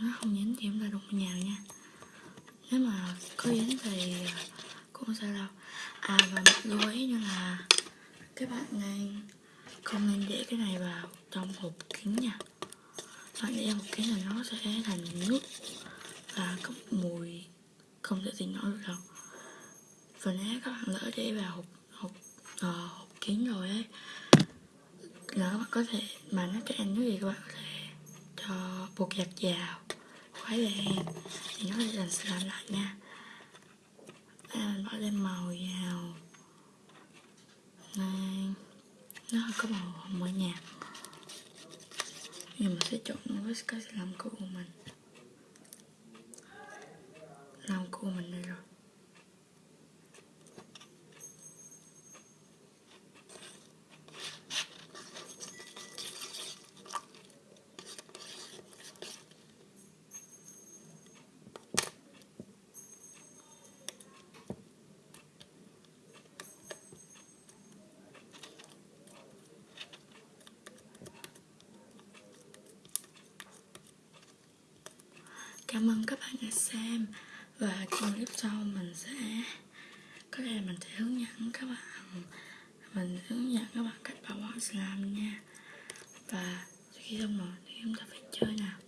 nó không dính thì chúng ta đục nhà nha. Nếu mà có dính thì à, cũng không sao đâu. À và một lưu ý nữa là các bạn nên không nên để cái này vào trong hộp kính nha. Bạn để vào hộp kính là nó sẽ thành nước và có mùi không thể tin nổi được đâu. Và nếu các bạn lỡ để vào hộp hộp à, hộp kính rồi ấy là các bạn có thể mà nó cho ăn nước gì các bạn có thể cho bột giặt vào khói lên thì nó sẽ làm slime lại nha. Đây mình bỏ lên màu vào. Này, nó có màu hồng ở nhạt nhưng mà sẽ trộn với cái làm cũ của mình. Làm của mình đây rồi Cảm ơn các bạn đã xem. Và trong clip sau mình sẽ, có thể mình sẽ hướng dẫn các bạn, mình hướng dẫn các bạn cách bảo quản slime nha. Và khi xong rồi thì chúng ta phải chơi nào.